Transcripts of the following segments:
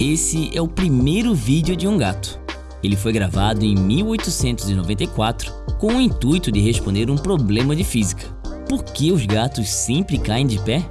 Esse é o primeiro vídeo de um gato. Ele foi gravado em 1894 com o intuito de responder um problema de física. Por que os gatos sempre caem de pé?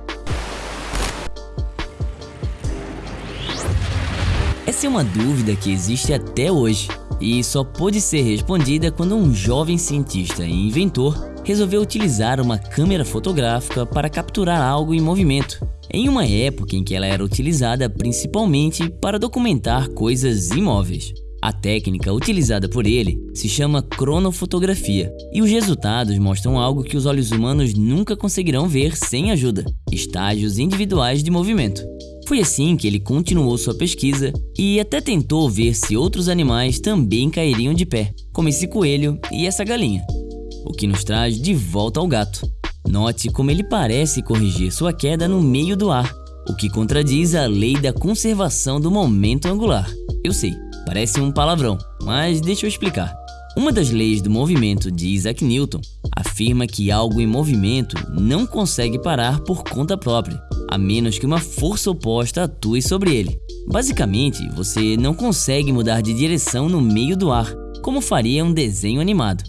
Essa é uma dúvida que existe até hoje e só pôde ser respondida quando um jovem cientista e inventor resolveu utilizar uma câmera fotográfica para capturar algo em movimento, em uma época em que ela era utilizada principalmente para documentar coisas imóveis. A técnica utilizada por ele se chama cronofotografia e os resultados mostram algo que os olhos humanos nunca conseguirão ver sem ajuda, estágios individuais de movimento. Foi assim que ele continuou sua pesquisa e até tentou ver se outros animais também cairiam de pé, como esse coelho e essa galinha. O que nos traz de volta ao gato. Note como ele parece corrigir sua queda no meio do ar, o que contradiz a lei da conservação do momento angular. Eu sei, parece um palavrão, mas deixa eu explicar. Uma das leis do movimento de Isaac Newton afirma que algo em movimento não consegue parar por conta própria, a menos que uma força oposta atue sobre ele. Basicamente, você não consegue mudar de direção no meio do ar, como faria um desenho animado.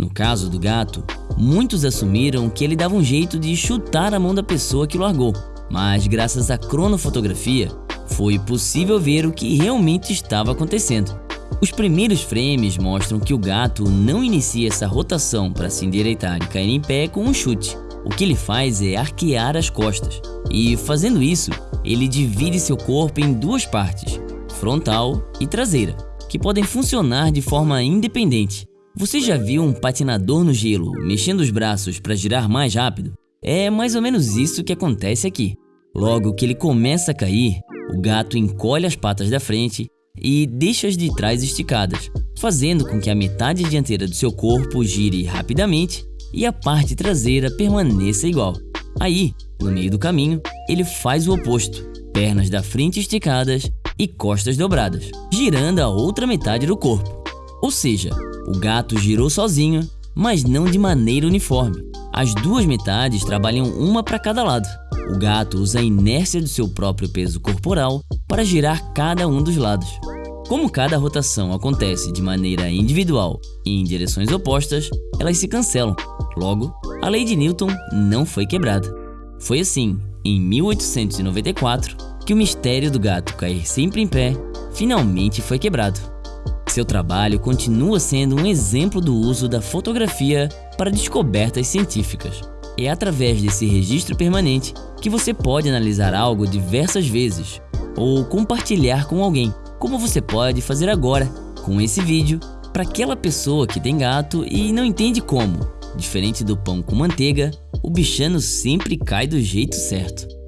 No caso do gato, muitos assumiram que ele dava um jeito de chutar a mão da pessoa que largou, mas graças à cronofotografia, foi possível ver o que realmente estava acontecendo. Os primeiros frames mostram que o gato não inicia essa rotação para se endireitar e cair em pé com um chute. O que ele faz é arquear as costas, e fazendo isso, ele divide seu corpo em duas partes, frontal e traseira, que podem funcionar de forma independente. Você já viu um patinador no gelo mexendo os braços para girar mais rápido? É mais ou menos isso que acontece aqui. Logo que ele começa a cair, o gato encolhe as patas da frente e deixa as de trás esticadas, fazendo com que a metade dianteira do seu corpo gire rapidamente e a parte traseira permaneça igual. Aí, no meio do caminho, ele faz o oposto, pernas da frente esticadas e costas dobradas, girando a outra metade do corpo. Ou seja, o gato girou sozinho, mas não de maneira uniforme. As duas metades trabalham uma para cada lado. O gato usa a inércia do seu próprio peso corporal para girar cada um dos lados. Como cada rotação acontece de maneira individual e em direções opostas, elas se cancelam. Logo, a lei de Newton não foi quebrada. Foi assim, em 1894, que o mistério do gato cair sempre em pé finalmente foi quebrado. Seu trabalho continua sendo um exemplo do uso da fotografia para descobertas científicas. É através desse registro permanente que você pode analisar algo diversas vezes ou compartilhar com alguém como você pode fazer agora com esse vídeo para aquela pessoa que tem gato e não entende como. Diferente do pão com manteiga, o bichano sempre cai do jeito certo.